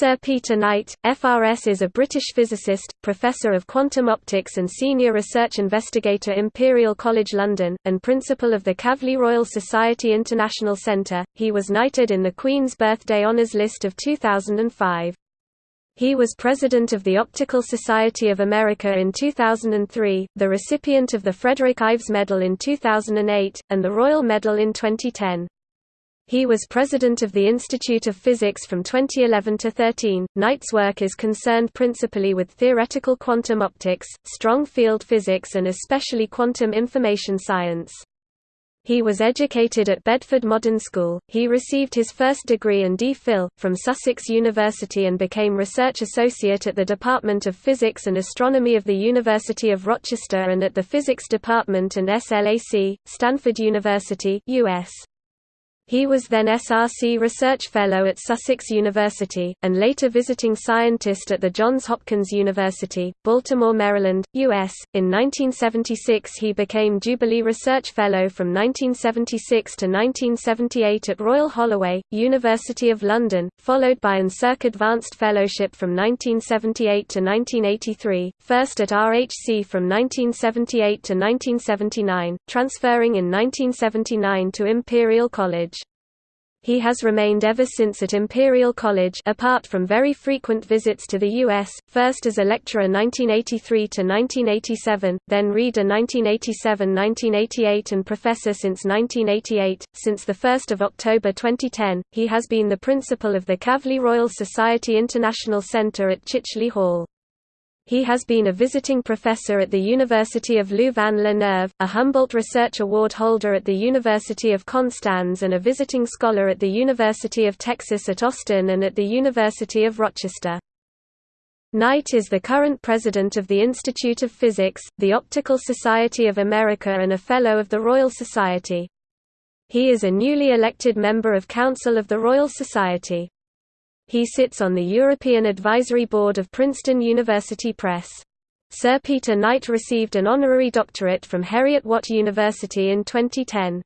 Sir Peter Knight, FRS is a British physicist, Professor of Quantum Optics and Senior Research Investigator Imperial College London, and Principal of the Kavli Royal Society International Centre. He was knighted in the Queen's Birthday Honours List of 2005. He was President of the Optical Society of America in 2003, the recipient of the Frederick Ives Medal in 2008, and the Royal Medal in 2010. He was president of the Institute of Physics from 2011 to 13. Knight's work is concerned principally with theoretical quantum optics, strong field physics and especially quantum information science. He was educated at Bedford Modern School. He received his first degree and D.Phil. from Sussex University and became research associate at the Department of Physics and Astronomy of the University of Rochester and at the Physics Department and SLAC, Stanford University, U.S. He was then SRC Research Fellow at Sussex University, and later visiting scientist at the Johns Hopkins University, Baltimore, Maryland, U.S. In 1976 he became Jubilee Research Fellow from 1976 to 1978 at Royal Holloway, University of London, followed by an SERC Advanced Fellowship from 1978 to 1983, first at RHC from 1978 to 1979, transferring in 1979 to Imperial College. He has remained ever since at Imperial College apart from very frequent visits to the U.S., first as a lecturer 1983–1987, then reader 1987–1988 and professor since 1988. Since 1 October 2010, he has been the principal of the Kavli Royal Society International Centre at Chicheley Hall. He has been a visiting professor at the University of Louvain-la Neuve, a Humboldt Research Award holder at the University of Konstanz and a visiting scholar at the University of Texas at Austin and at the University of Rochester. Knight is the current president of the Institute of Physics, the Optical Society of America and a Fellow of the Royal Society. He is a newly elected member of Council of the Royal Society. He sits on the European Advisory Board of Princeton University Press. Sir Peter Knight received an honorary doctorate from Heriot-Watt University in 2010.